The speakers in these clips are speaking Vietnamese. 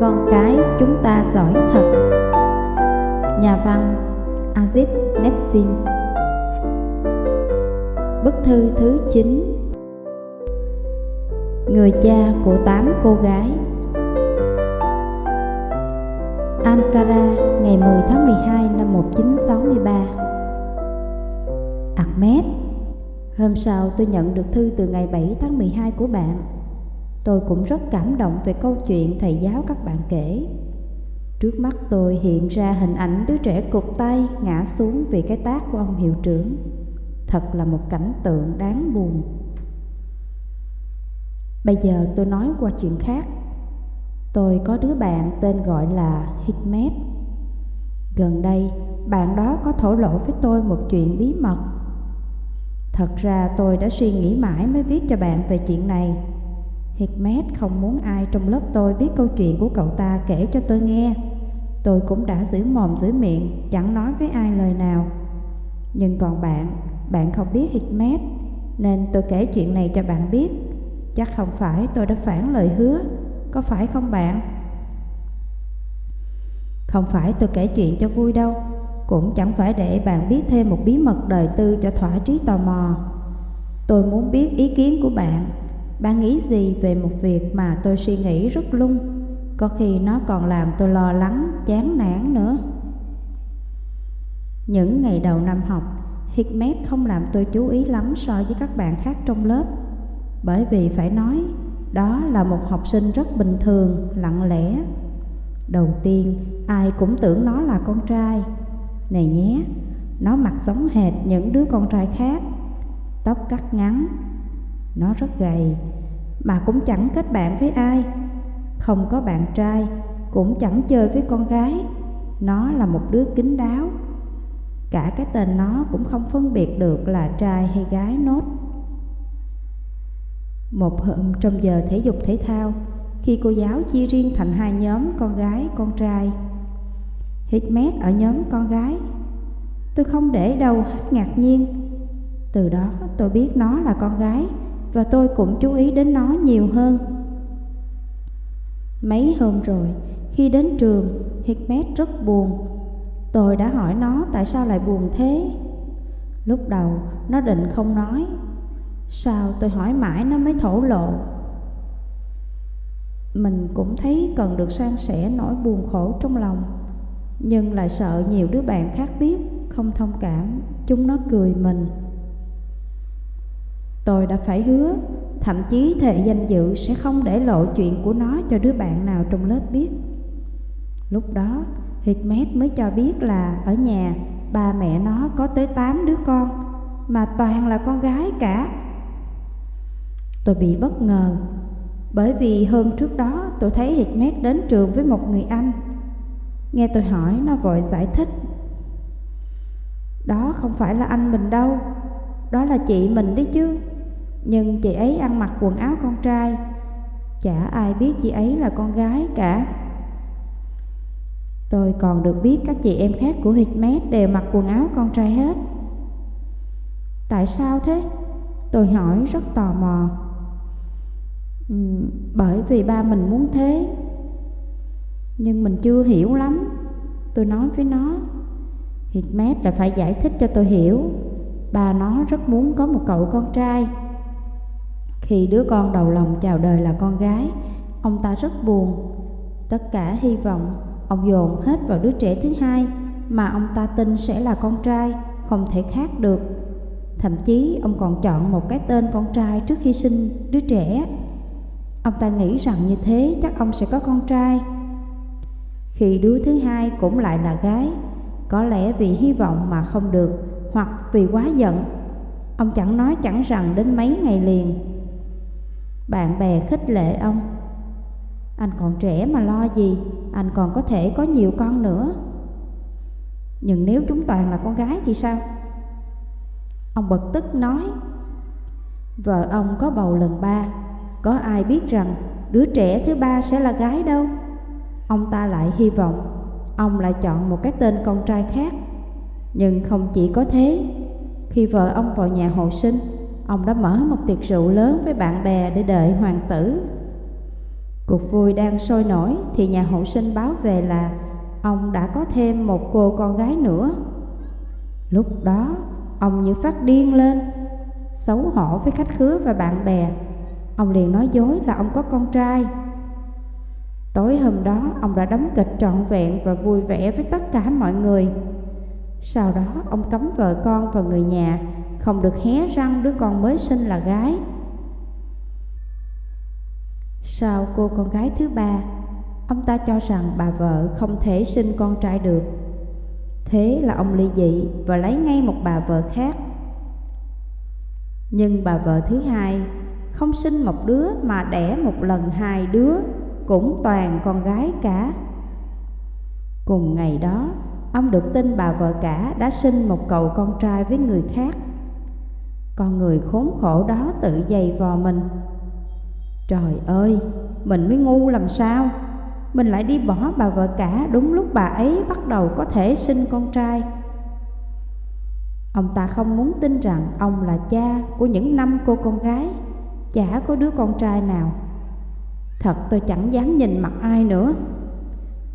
Con cái chúng ta giỏi thật. Nhà văn Aziz Nepsin. Bức thư thứ 9 Người cha của tám cô gái. Ankara, ngày 10 tháng 12 năm 1963 Ahmed. Hôm sau tôi nhận được thư từ ngày 7 tháng 12 của bạn. Tôi cũng rất cảm động về câu chuyện thầy giáo các bạn kể. Trước mắt tôi hiện ra hình ảnh đứa trẻ cụt tay ngã xuống vì cái tác của ông hiệu trưởng. Thật là một cảnh tượng đáng buồn. Bây giờ tôi nói qua chuyện khác. Tôi có đứa bạn tên gọi là Hikmet. Gần đây, bạn đó có thổ lộ với tôi một chuyện bí mật. Thật ra tôi đã suy nghĩ mãi mới viết cho bạn về chuyện này. Hikmet không muốn ai trong lớp tôi biết câu chuyện của cậu ta kể cho tôi nghe. Tôi cũng đã giữ mồm giữ miệng, chẳng nói với ai lời nào. Nhưng còn bạn, bạn không biết Hikmet Nên tôi kể chuyện này cho bạn biết. Chắc không phải tôi đã phản lời hứa Có phải không bạn? Không phải tôi kể chuyện cho vui đâu Cũng chẳng phải để bạn biết thêm một bí mật đời tư cho thỏa trí tò mò. Tôi muốn biết ý kiến của bạn bạn nghĩ gì về một việc mà tôi suy nghĩ rất lung? Có khi nó còn làm tôi lo lắng, chán nản nữa. Những ngày đầu năm học Hikmet không làm tôi chú ý lắm so với các bạn khác trong lớp. Bởi vì phải nói Đó là một học sinh rất bình thường, lặng lẽ. Đầu tiên, ai cũng tưởng nó là con trai. Này nhé, nó mặt giống hệt những đứa con trai khác. Tóc cắt ngắn nó rất gầy. Mà cũng chẳng kết bạn với ai. Không có bạn trai Cũng chẳng chơi với con gái. Nó là một đứa kín đáo. Cả cái tên nó cũng không phân biệt được là trai hay gái nốt. Một hôm trong giờ thể dục thể thao Khi cô giáo chia riêng thành hai nhóm con gái, con trai hitmet ở nhóm con gái Tôi không để đâu hết ngạc nhiên. Từ đó tôi biết nó là con gái. Và tôi cũng chú ý đến nó nhiều hơn. Mấy hôm rồi, khi đến trường, Hikmet rất buồn. Tôi đã hỏi nó tại sao lại buồn thế. Lúc đầu nó định không nói. Sao tôi hỏi mãi nó mới thổ lộ? Mình cũng thấy cần được san sẻ nỗi buồn khổ trong lòng Nhưng lại sợ nhiều đứa bạn khác biết Không thông cảm Chúng nó cười mình. Tôi đã phải hứa, Thậm chí thệ danh dự sẽ không để lộ chuyện của nó cho đứa bạn nào trong lớp biết. Lúc đó, Hikmet mới cho biết là ở nhà, ba mẹ nó có tới 8 đứa con, Mà toàn là con gái cả. Tôi bị bất ngờ, Bởi vì hôm trước đó tôi thấy Hikmet đến trường với một người anh. Nghe tôi hỏi, nó vội giải thích. Đó không phải là anh mình đâu, Đó là chị mình đấy chứ. Nhưng chị ấy ăn mặc quần áo con trai. Chả ai biết chị ấy là con gái cả. Tôi còn được biết các chị em khác của Hitmet đều mặc quần áo con trai hết. Tại sao thế? Tôi hỏi rất tò mò. Ừ, Bởi vì ba mình muốn thế. Nhưng mình chưa hiểu lắm. Tôi nói với nó. Hitmet là phải giải thích cho tôi hiểu. Ba nó rất muốn có một cậu con trai. Khi đứa con đầu lòng chào đời là con gái, Ông ta rất buồn. Tất cả hy vọng, Ông dồn hết vào đứa trẻ thứ hai Mà ông ta tin sẽ là con trai, Không thể khác được. Thậm chí, ông còn chọn một cái tên con trai trước khi sinh đứa trẻ. Ông ta nghĩ rằng như thế chắc ông sẽ có con trai. Khi đứa thứ hai cũng lại là gái, Có lẽ vì hy vọng mà không được Hoặc vì quá giận. Ông chẳng nói chẳng rằng đến mấy ngày liền bạn bè khích lệ ông. Anh còn trẻ mà lo gì? Anh còn có thể có nhiều con nữa. Nhưng nếu chúng toàn là con gái thì sao? Ông bực tức nói, Vợ ông có bầu lần ba. Có ai biết rằng đứa trẻ thứ ba sẽ là gái đâu? Ông ta lại hy vọng Ông lại chọn một cái tên con trai khác. Nhưng không chỉ có thế, Khi vợ ông vào nhà hồi sinh Ông đã mở một tiệc rượu lớn với bạn bè để đợi hoàng tử Cuộc vui đang sôi nổi thì nhà hộ sinh báo về là ông đã có thêm một cô con gái nữa. Lúc đó, ông như phát điên lên, xấu hổ với khách khứa và bạn bè. Ông liền nói dối là ông có con trai. Tối hôm đó, ông đã đóng kịch trọn vẹn và vui vẻ với tất cả mọi người. Sau đó, ông cấm vợ con và người nhà không được hé răng đứa con mới sinh là gái. Sau cô con gái thứ ba, ông ta cho rằng bà vợ không thể sinh con trai được. Thế là ông ly dị và lấy ngay một bà vợ khác. Nhưng bà vợ thứ hai không sinh một đứa mà đẻ một lần hai đứa, cũng toàn con gái cả. Cùng ngày đó, ông được tin bà vợ cả đã sinh một cậu con trai với người khác. Con người khốn khổ đó tự dày vò mình. Trời ơi, mình mới ngu làm sao? Mình lại đi bỏ bà vợ cả đúng lúc bà ấy bắt đầu có thể sinh con trai. Ông ta không muốn tin rằng ông là cha của những năm cô con gái Chả có đứa con trai nào. Thật tôi chẳng dám nhìn mặt ai nữa.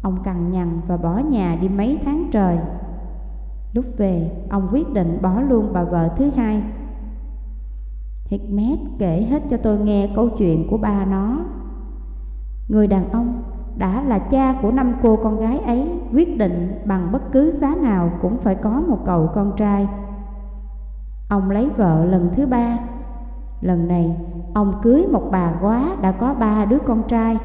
Ông cằn nhằn và bỏ nhà đi mấy tháng trời. Lúc về, ông quyết định bỏ luôn bà vợ thứ hai. Hikmet kể hết cho tôi nghe câu chuyện của ba nó. Người đàn ông đã là cha của năm cô con gái ấy, quyết định bằng bất cứ giá nào cũng phải có một cậu con trai. Ông lấy vợ lần thứ ba. Lần này, ông cưới một bà quá đã có ba đứa con trai.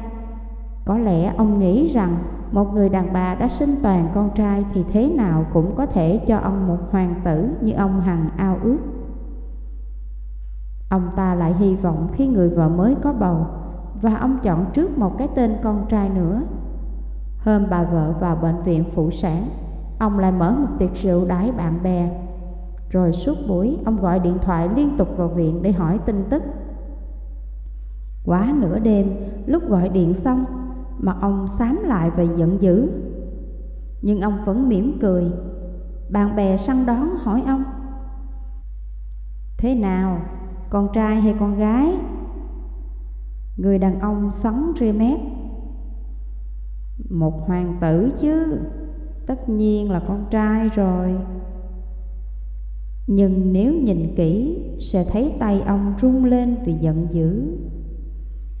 Có lẽ ông nghĩ rằng một người đàn bà đã sinh toàn con trai thì thế nào cũng có thể cho ông một hoàng tử như ông hằng ao ước. Ông ta lại hy vọng khi người vợ mới có bầu, Và ông chọn trước một cái tên con trai nữa. Hôm bà vợ vào bệnh viện phụ sản, Ông lại mở một tiệc rượu đãi bạn bè. Rồi suốt buổi, ông gọi điện thoại liên tục vào viện để hỏi tin tức. Quá nửa đêm, lúc gọi điện xong Mặt ông xám lại và giận dữ. Nhưng ông vẫn mỉm cười. Bạn bè săn đón hỏi ông, Thế nào? Con trai hay con gái, người đàn ông sắn ria mép, một hoàng tử chứ, tất nhiên là con trai rồi. Nhưng nếu nhìn kỹ, sẽ thấy tay ông rung lên vì giận dữ.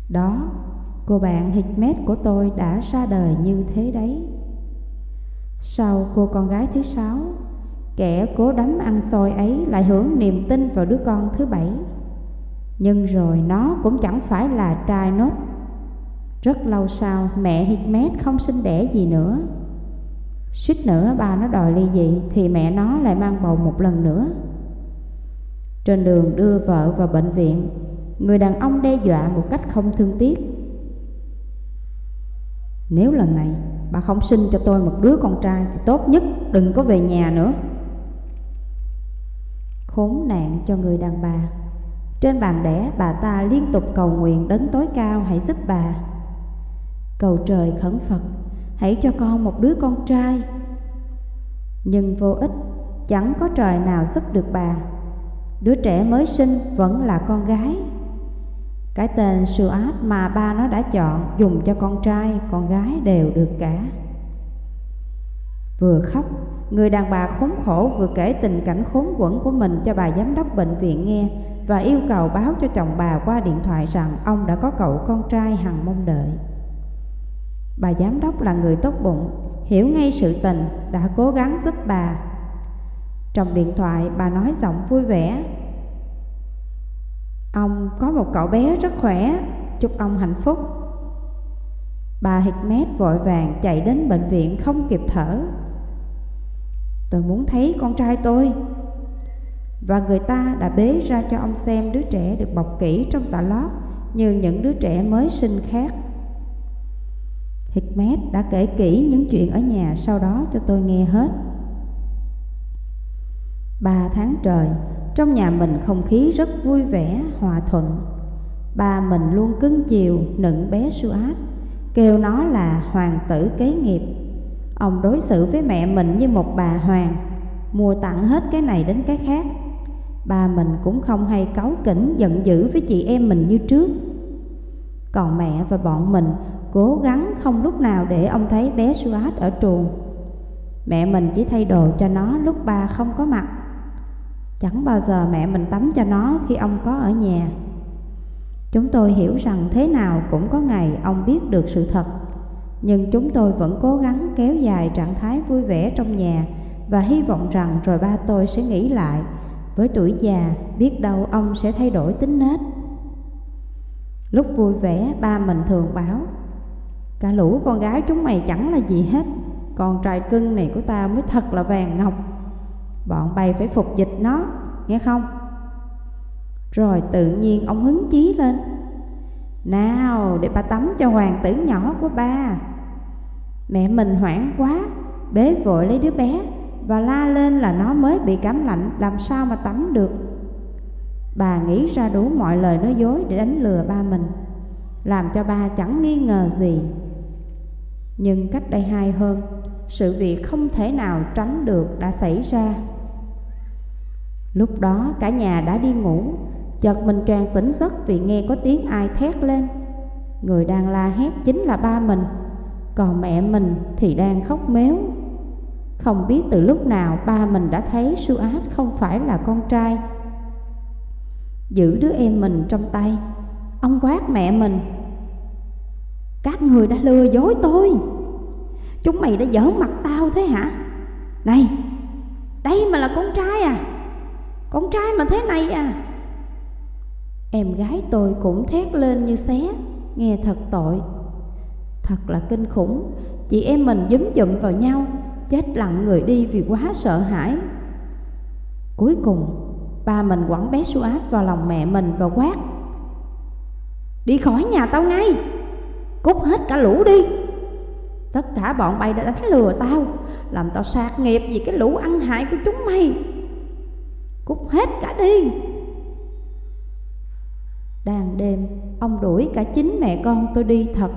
Đó, cô bạn Hikmet của tôi đã ra đời như thế đấy. Sau cô con gái thứ sáu, kẻ cố đắm ăn xôi ấy lại hưởng niềm tin vào đứa con thứ bảy nhưng rồi nó cũng chẳng phải là trai nốt. Rất lâu sau, mẹ Hikmet không sinh đẻ gì nữa. Suýt nữa ba nó đòi ly dị, Thì mẹ nó lại mang bầu một lần nữa. Trên đường đưa vợ vào bệnh viện, Người đàn ông đe dọa một cách không thương tiếc. Nếu lần này bà không sinh cho tôi một đứa con trai Thì tốt nhất đừng có về nhà nữa. Khốn nạn cho người đàn bà trên bàn đẻ bà ta liên tục cầu nguyện đến tối cao hãy giúp bà. Cầu trời khẩn Phật hãy cho con một đứa con trai. Nhưng vô ích chẳng có trời nào giúp được bà. Đứa trẻ mới sinh vẫn là con gái. Cái tên Suat mà ba nó đã chọn dùng cho con trai, con gái đều được cả. Vừa khóc, người đàn bà khốn khổ vừa kể tình cảnh khốn quẫn của mình cho bà giám đốc bệnh viện nghe và yêu cầu báo cho chồng bà qua điện thoại rằng ông đã có cậu con trai hằng mong đợi. Bà giám đốc là người tốt bụng, hiểu ngay sự tình, đã cố gắng giúp bà. Trong điện thoại bà nói giọng vui vẻ. Ông có một cậu bé rất khỏe, chúc ông hạnh phúc. Bà Hikmet vội vàng chạy đến bệnh viện không kịp thở. Tôi muốn thấy con trai tôi, và người ta đã bế ra cho ông xem đứa trẻ được bọc kỹ trong tà lót như những đứa trẻ mới sinh khác. Hikmet đã kể kỹ những chuyện ở nhà sau đó cho tôi nghe hết. Ba tháng trời, trong nhà mình không khí rất vui vẻ, hòa thuận. Ba mình luôn cưng chiều, nựng bé Suat, kêu nó là hoàng tử kế nghiệp. Ông đối xử với mẹ mình như một bà hoàng, mua tặng hết cái này đến cái khác Ba mình cũng không hay cáu kỉnh, giận dữ với chị em mình như trước Còn mẹ và bọn mình cố gắng không lúc nào để ông thấy bé Suat ở trường. Mẹ mình chỉ thay đồ cho nó lúc ba không có mặt. Chẳng bao giờ mẹ mình tắm cho nó khi ông có ở nhà. Chúng tôi hiểu rằng thế nào cũng có ngày ông biết được sự thật Nhưng chúng tôi vẫn cố gắng kéo dài trạng thái vui vẻ trong nhà Và hy vọng rằng rồi ba tôi sẽ nghĩ lại với tuổi già biết đâu ông sẽ thay đổi tính nết. Lúc vui vẻ ba mình thường bảo Cả lũ con gái chúng mày chẳng là gì hết Còn trai cưng này của tao mới thật là vàng ngọc. Bọn bay phải phục dịch nó, nghe không? Rồi tự nhiên ông hứng chí lên Nào để ba tắm cho hoàng tử nhỏ của ba. Mẹ mình hoảng quá Bế vội lấy đứa bé. Và la lên là nó mới bị cảm lạnh, Làm sao mà tắm được? Bà nghĩ ra đủ mọi lời nói dối Để đánh lừa ba mình, Làm cho ba chẳng nghi ngờ gì. Nhưng cách đây hai hôm, Sự việc không thể nào tránh được đã xảy ra. Lúc đó cả nhà đã đi ngủ, Chợt mình choàng tỉnh giấc vì nghe có tiếng ai thét lên. Người đang la hét chính là ba mình, Còn mẹ mình thì đang khóc méo. Không biết từ lúc nào ba mình đã thấy Suat không phải là con trai. Giữ đứa em mình trong tay. Ông quát mẹ mình. Các người đã lừa dối tôi. Chúng mày đã giỡn mặt tao thế hả? Này, Đây mà là con trai à? Con trai mà thế này à? Em gái tôi cũng thét lên như xé, Nghe thật tội. Thật là kinh khủng. Chị em mình dúm dụm vào nhau. Chết lặng người đi vì quá sợ hãi. Cuối cùng, Ba mình quẳng bé Suat vào lòng mẹ mình và quát, Đi khỏi nhà tao ngay, Cút hết cả lũ đi. Tất cả bọn bay đã đánh lừa tao, Làm tao sạc nghiệp vì cái lũ ăn hại của chúng mày. Cút hết cả đi. Đàn đêm, ông đuổi cả chính mẹ con tôi đi thật.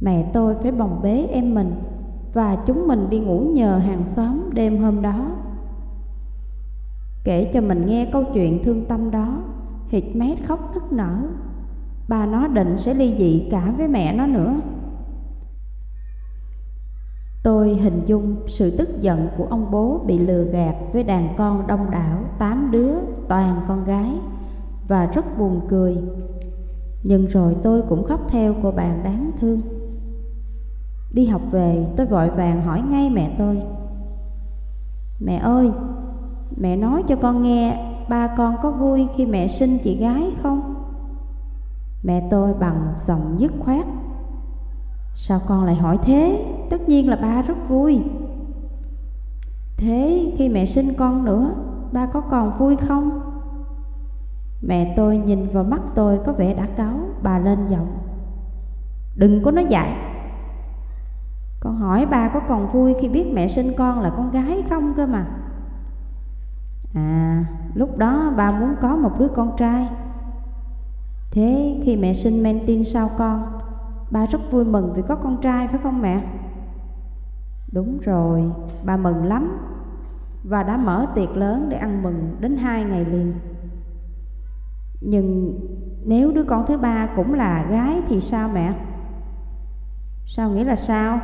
Mẹ tôi phải bồng bế em mình. Và chúng mình đi ngủ nhờ hàng xóm đêm hôm đó. Kể cho mình nghe câu chuyện thương tâm đó Hikmet khóc nức nở. Bà nó định sẽ ly dị cả với mẹ nó nữa. Tôi hình dung sự tức giận của ông bố bị lừa gạt với đàn con đông đảo, tám đứa, toàn con gái, và rất buồn cười. Nhưng rồi tôi cũng khóc theo cô bạn đáng thương. Đi học về tôi vội vàng hỏi ngay mẹ tôi Mẹ ơi, mẹ nói cho con nghe ba con có vui khi mẹ sinh chị gái không? Mẹ tôi bằng giọng dứt khoát Sao con lại hỏi thế? Tất nhiên là ba rất vui Thế khi mẹ sinh con nữa Ba có còn vui không? Mẹ tôi nhìn vào mắt tôi có vẻ đã cáu Bà lên giọng Đừng có nói dại con hỏi ba có còn vui khi biết mẹ sinh con là con gái không cơ mà À lúc đó ba muốn có một đứa con trai Thế khi mẹ sinh men tin sau con Ba rất vui mừng vì có con trai phải không mẹ? Đúng rồi, bà mừng lắm Và đã mở tiệc lớn để ăn mừng đến hai ngày liền nhưng nếu đứa con thứ ba cũng là gái thì sao mẹ? Sao nghĩa là sao?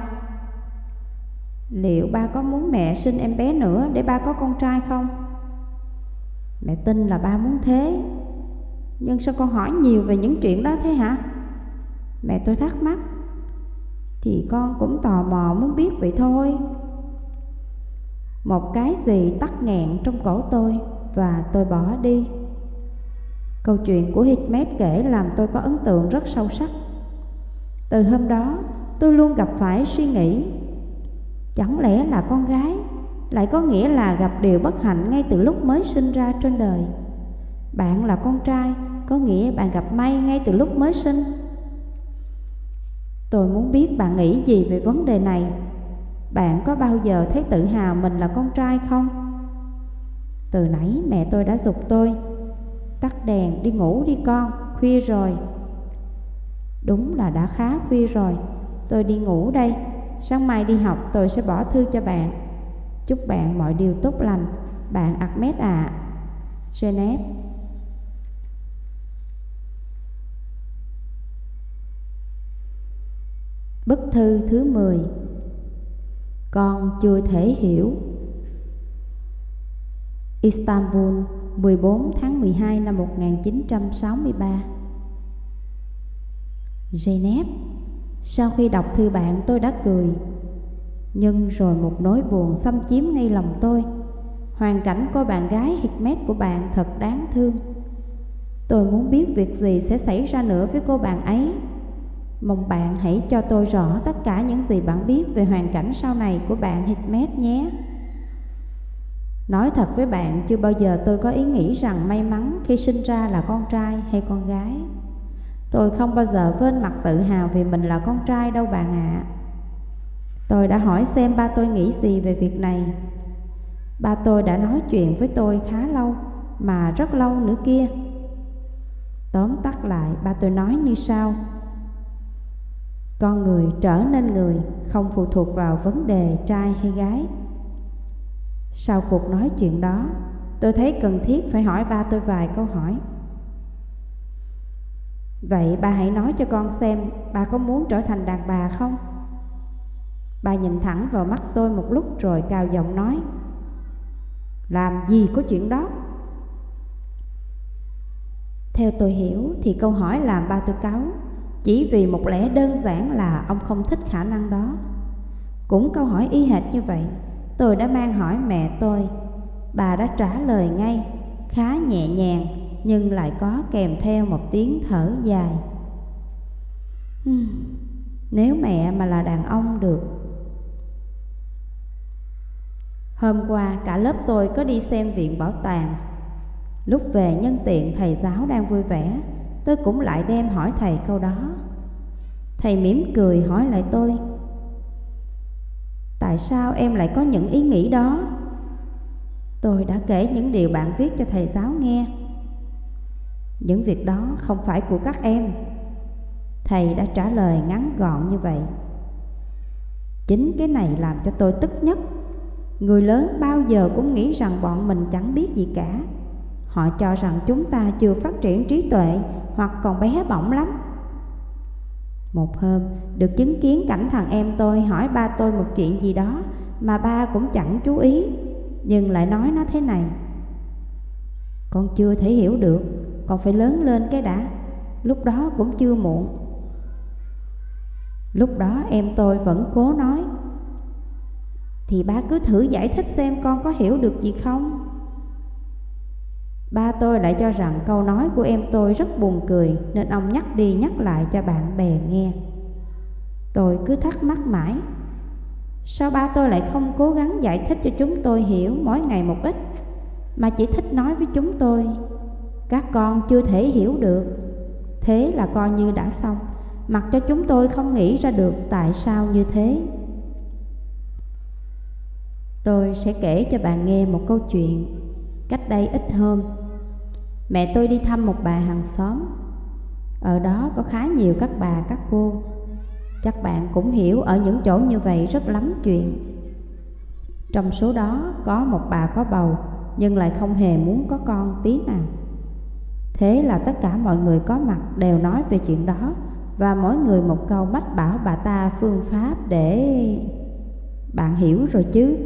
Liệu ba có muốn mẹ sinh em bé nữa để ba có con trai không? Mẹ tin là ba muốn thế Nhưng sao con hỏi nhiều về những chuyện đó thế hả? Mẹ tôi thắc mắc Thì con cũng tò mò muốn biết vậy thôi Một cái gì tắc nghẹn trong cổ tôi Và tôi bỏ đi Câu chuyện của Hikmet kể làm tôi có ấn tượng rất sâu sắc. Từ hôm đó, tôi luôn gặp phải suy nghĩ Chẳng lẽ là con gái? Lại có nghĩa là gặp điều bất hạnh ngay từ lúc mới sinh ra trên đời. Bạn là con trai, có nghĩa bạn gặp may ngay từ lúc mới sinh. Tôi muốn biết bạn nghĩ gì về vấn đề này. Bạn có bao giờ thấy tự hào mình là con trai không? Từ nãy mẹ tôi đã dục tôi, Tắt đèn, đi ngủ đi con, Khuya rồi. Đúng là đã khá khuya rồi, Tôi đi ngủ đây. Sáng mai đi học, tôi sẽ bỏ thư cho bạn. Chúc bạn mọi điều tốt lành. Bạn Ahmed ạ. À. Genève Bức thư thứ 10 Con chưa thể hiểu Istanbul 14 tháng 12 năm 1963 Genève sau khi đọc thư bạn tôi đã cười. Nhưng rồi một nỗi buồn xâm chiếm ngay lòng tôi. Hoàn cảnh cô bạn gái Hikmet của bạn thật đáng thương. Tôi muốn biết việc gì sẽ xảy ra nữa với cô bạn ấy. Mong bạn hãy cho tôi rõ tất cả những gì bạn biết về hoàn cảnh sau này của bạn Hikmet nhé. Nói thật với bạn, chưa bao giờ tôi có ý nghĩ rằng may mắn khi sinh ra là con trai hay con gái. Tôi không bao giờ vên mặt tự hào vì mình là con trai đâu bạn ạ. À. Tôi đã hỏi xem ba tôi nghĩ gì về việc này. Ba tôi đã nói chuyện với tôi khá lâu, mà rất lâu nữa kia. Tóm tắt lại, ba tôi nói như sau. Con người trở nên người, không phụ thuộc vào vấn đề trai hay gái. Sau cuộc nói chuyện đó, tôi thấy cần thiết phải hỏi ba tôi vài câu hỏi. Vậy bà hãy nói cho con xem bà có muốn trở thành đàn bà không? bà nhìn thẳng vào mắt tôi một lúc rồi cao giọng nói, Làm gì có chuyện đó? Theo tôi hiểu thì câu hỏi làm ba tôi cáu, Chỉ vì một lẽ đơn giản là ông không thích khả năng đó. Cũng câu hỏi y hệt như vậy, Tôi đã mang hỏi mẹ tôi. Bà đã trả lời ngay, Khá nhẹ nhàng nhưng lại có kèm theo một tiếng thở dài. Ừ, nếu mẹ mà là đàn ông được. Hôm qua cả lớp tôi có đi xem viện bảo tàng. Lúc về nhân tiện thầy giáo đang vui vẻ, Tôi cũng lại đem hỏi thầy câu đó. Thầy mỉm cười hỏi lại tôi, Tại sao em lại có những ý nghĩ đó? Tôi đã kể những điều bạn viết cho thầy giáo nghe. Những việc đó không phải của các em. Thầy đã trả lời ngắn gọn như vậy. Chính cái này làm cho tôi tức nhất. Người lớn bao giờ cũng nghĩ rằng bọn mình chẳng biết gì cả. Họ cho rằng chúng ta chưa phát triển trí tuệ hoặc còn bé bỏng lắm. Một hôm, được chứng kiến cảnh thằng em tôi hỏi ba tôi một chuyện gì đó Mà ba cũng chẳng chú ý, Nhưng lại nói nó thế này. Con chưa thể hiểu được còn phải lớn lên cái đã. Lúc đó cũng chưa muộn. Lúc đó em tôi vẫn cố nói, thì ba cứ thử giải thích xem con có hiểu được gì không? Ba tôi lại cho rằng câu nói của em tôi rất buồn cười, Nên ông nhắc đi nhắc lại cho bạn bè nghe. Tôi cứ thắc mắc mãi, Sao ba tôi lại không cố gắng giải thích cho chúng tôi hiểu mỗi ngày một ít, Mà chỉ thích nói với chúng tôi các con chưa thể hiểu được. Thế là coi như đã xong. Mặc cho chúng tôi không nghĩ ra được tại sao như thế. Tôi sẽ kể cho bạn nghe một câu chuyện Cách đây ít hôm. Mẹ tôi đi thăm một bà hàng xóm. Ở đó có khá nhiều các bà, các cô. Chắc bạn cũng hiểu ở những chỗ như vậy rất lắm chuyện. Trong số đó có một bà có bầu, Nhưng lại không hề muốn có con tí nào. Thế là tất cả mọi người có mặt đều nói về chuyện đó Và mỗi người một câu mách bảo bà ta phương pháp để... Bạn hiểu rồi chứ.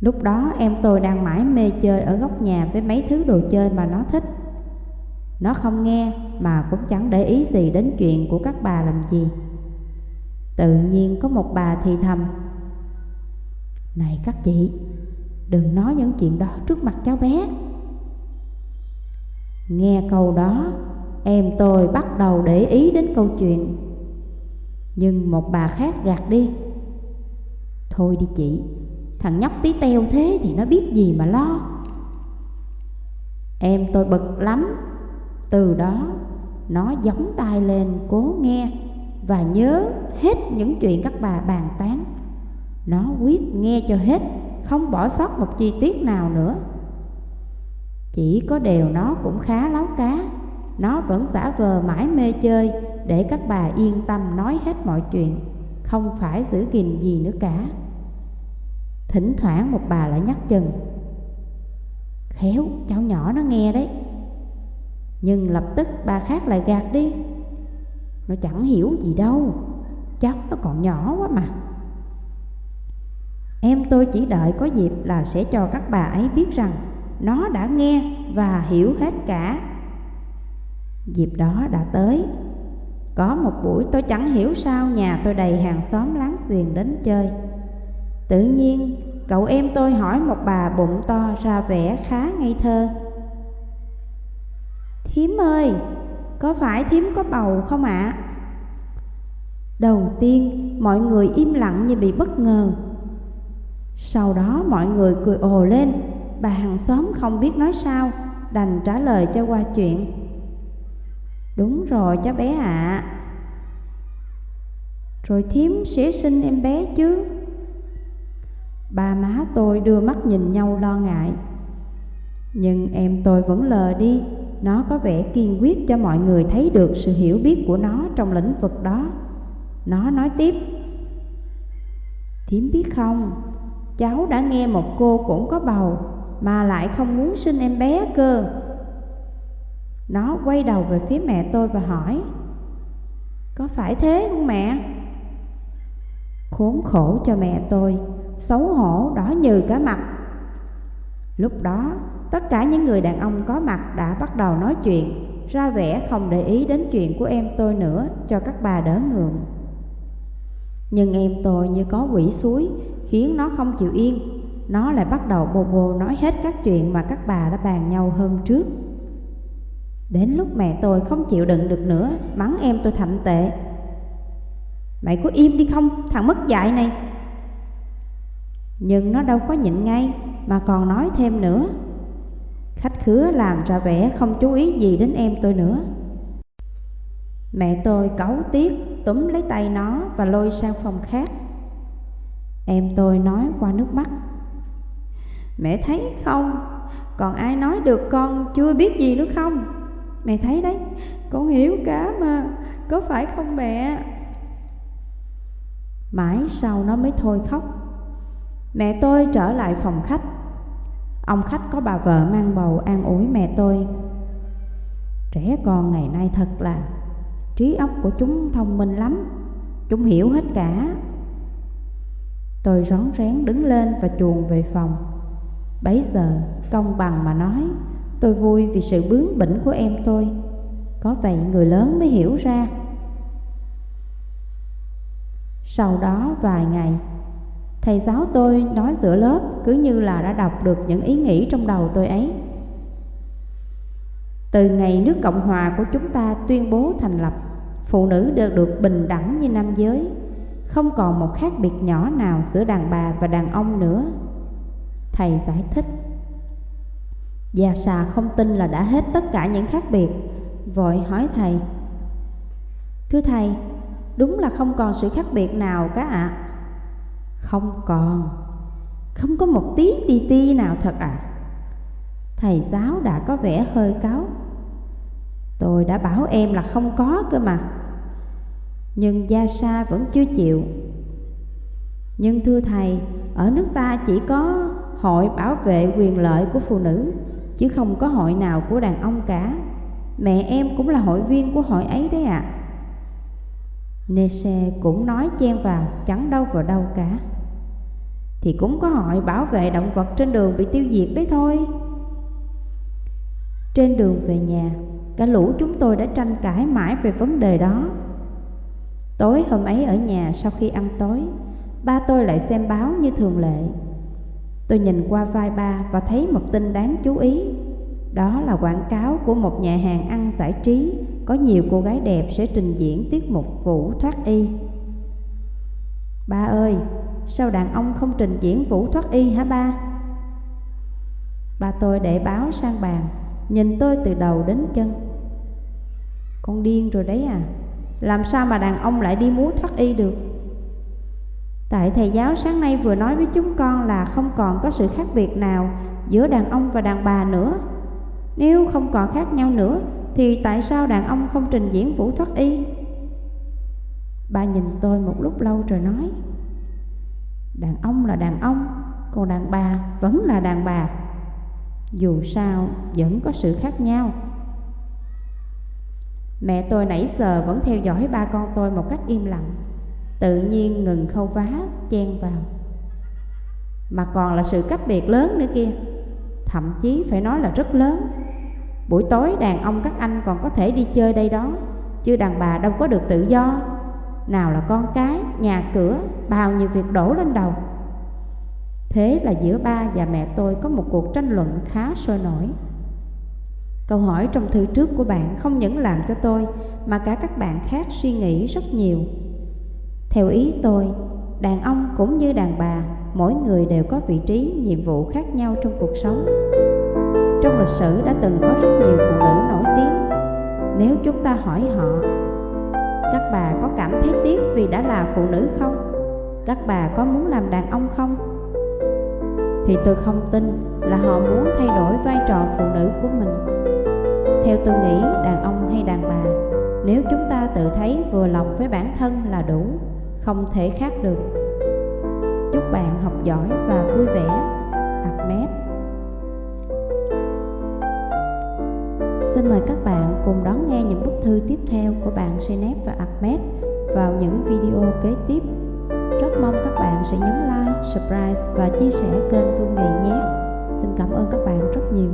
Lúc đó em tôi đang mãi mê chơi ở góc nhà với mấy thứ đồ chơi mà nó thích. Nó không nghe mà cũng chẳng để ý gì đến chuyện của các bà làm gì. Tự nhiên có một bà thì thầm Này các chị, đừng nói những chuyện đó trước mặt cháu bé. Nghe câu đó, em tôi bắt đầu để ý đến câu chuyện. Nhưng một bà khác gạt đi. Thôi đi chị, Thằng nhóc tí teo thế thì nó biết gì mà lo. Em tôi bực lắm. Từ đó nó giống tai lên cố nghe Và nhớ hết những chuyện các bà bàn tán. Nó quyết nghe cho hết Không bỏ sót một chi tiết nào nữa. Chỉ có điều nó cũng khá láo cá. Nó vẫn giả vờ mãi mê chơi, Để các bà yên tâm nói hết mọi chuyện. Không phải giữ gìn gì nữa cả. Thỉnh thoảng một bà lại nhắc chừng. Khéo, cháu nhỏ nó nghe đấy. Nhưng lập tức bà khác lại gạt đi. Nó chẳng hiểu gì đâu. Cháu nó còn nhỏ quá mà. Em tôi chỉ đợi có dịp là sẽ cho các bà ấy biết rằng nó đã nghe và hiểu hết cả. Dịp đó đã tới. Có một buổi tôi chẳng hiểu sao nhà tôi đầy hàng xóm láng giềng đến chơi. Tự nhiên cậu em tôi hỏi một bà bụng to ra vẻ khá ngây thơ. Thím ơi, có phải thím có bầu không ạ? À? Đầu tiên mọi người im lặng như bị bất ngờ. Sau đó mọi người cười ồ lên. Bà hàng xóm không biết nói sao, Đành trả lời cho qua chuyện. Đúng rồi cháu bé ạ. À. Rồi thím sẽ sinh em bé chứ? Ba má tôi đưa mắt nhìn nhau lo ngại. Nhưng em tôi vẫn lờ đi, Nó có vẻ kiên quyết cho mọi người thấy được sự hiểu biết của nó trong lĩnh vực đó. Nó nói tiếp. Thiếm biết không, Cháu đã nghe một cô cũng có bầu. Mà lại không muốn sinh em bé cơ Nó quay đầu về phía mẹ tôi và hỏi Có phải thế không mẹ? Khốn khổ cho mẹ tôi xấu hổ đỏ như cả mặt. Lúc đó, tất cả những người đàn ông có mặt đã bắt đầu nói chuyện, ra vẻ không để ý đến chuyện của em tôi nữa cho các bà đỡ ngượng. Nhưng em tôi như có quỷ suối, khiến nó không chịu yên. Nó lại bắt đầu bồ bồ nói hết các chuyện mà các bà đã bàn nhau hôm trước. Đến lúc mẹ tôi không chịu đựng được nữa, mắng em tôi thậm tệ. Mày có im đi không, thằng mất dạy này. Nhưng nó đâu có nhịn ngay Mà còn nói thêm nữa. Khách khứa làm ra vẻ không chú ý gì đến em tôi nữa. Mẹ tôi cấu tiếc túm lấy tay nó và lôi sang phòng khác. Em tôi nói qua nước mắt. Mẹ thấy không? Còn ai nói được con chưa biết gì nữa không? Mẹ thấy đấy, Con hiểu cả mà, Có phải không mẹ? Mãi sau nó mới thôi khóc. Mẹ tôi trở lại phòng khách. Ông khách có bà vợ mang bầu an ủi mẹ tôi. Trẻ con ngày nay thật là Trí óc của chúng thông minh lắm, Chúng hiểu hết cả. Tôi rón rén đứng lên và chuồn về phòng. Bấy giờ công bằng mà nói Tôi vui vì sự bướng bỉnh của em tôi Có vậy người lớn mới hiểu ra Sau đó vài ngày Thầy giáo tôi nói giữa lớp cứ như là đã đọc được những ý nghĩ trong đầu tôi ấy. Từ ngày nước Cộng Hòa của chúng ta tuyên bố thành lập, phụ nữ đều được bình đẳng như nam giới, không còn một khác biệt nhỏ nào giữa đàn bà và đàn ông nữa. Thầy giải thích. Già xà không tin là đã hết tất cả những khác biệt, vội hỏi thầy. Thưa thầy, đúng là không còn sự khác biệt nào cả ạ. À? Không còn Không có một tí ti ti nào thật à Thầy giáo đã có vẻ hơi cáo Tôi đã bảo em là không có cơ mà Nhưng Gia Sa vẫn chưa chịu Nhưng thưa thầy Ở nước ta chỉ có hội bảo vệ quyền lợi của phụ nữ, Chứ không có hội nào của đàn ông cả. Mẹ em cũng là hội viên của hội ấy đấy ạ. À. Nese cũng nói chen vào, Chẳng đâu vào đâu cả. Thì cũng có hội bảo vệ động vật trên đường bị tiêu diệt đấy thôi. Trên đường về nhà, Cả lũ chúng tôi đã tranh cãi mãi về vấn đề đó. Tối hôm ấy ở nhà, sau khi ăn tối, Ba tôi lại xem báo như thường lệ. Tôi nhìn qua vai ba và thấy một tin đáng chú ý. Đó là quảng cáo của một nhà hàng ăn giải trí Có nhiều cô gái đẹp sẽ trình diễn tiết mục vũ thoát y. Ba ơi, Sao đàn ông không trình diễn vũ thoát y hả ba? Ba tôi để báo sang bàn Nhìn tôi từ đầu đến chân. Con điên rồi đấy à Làm sao mà đàn ông lại đi múa thoát y được? Tại thầy giáo sáng nay vừa nói với chúng con là không còn có sự khác biệt nào giữa đàn ông và đàn bà nữa. Nếu không còn khác nhau nữa, thì tại sao đàn ông không trình diễn vũ thoát y? Ba nhìn tôi một lúc lâu rồi nói, Đàn ông là đàn ông, Còn đàn bà vẫn là đàn bà Dù sao, vẫn có sự khác nhau Mẹ tôi nãy giờ vẫn theo dõi ba con tôi một cách im lặng Tự nhiên ngừng khâu vá, chen vào. Mà còn là sự cách biệt lớn nữa kia. Thậm chí phải nói là rất lớn. Buổi tối đàn ông các anh còn có thể đi chơi đây đó Chứ đàn bà đâu có được tự do. Nào là con cái, nhà cửa, bao nhiêu việc đổ lên đầu. Thế là giữa ba và mẹ tôi có một cuộc tranh luận khá sôi nổi. Câu hỏi trong thư trước của bạn không những làm cho tôi mà cả các bạn khác suy nghĩ rất nhiều. Theo ý tôi, đàn ông cũng như đàn bà, mỗi người đều có vị trí, nhiệm vụ khác nhau trong cuộc sống. Trong lịch sử đã từng có rất nhiều phụ nữ nổi tiếng. Nếu chúng ta hỏi họ, các bà có cảm thấy tiếc vì đã là phụ nữ không? Các bà có muốn làm đàn ông không? Thì tôi không tin là họ muốn thay đổi vai trò phụ nữ của mình theo tôi nghĩ đàn ông hay đàn bà Nếu chúng ta tự thấy vừa lòng với bản thân là đủ không thể khác được Chúc bạn học giỏi và vui vẻ Ahmed Xin mời các bạn cùng đón nghe những bức thư tiếp theo của bạn Senep và Ahmed vào những video kế tiếp. Rất mong các bạn sẽ nhấn like, subscribe và chia sẻ kênh Phương Nghị nhé. Xin cảm ơn các bạn rất nhiều.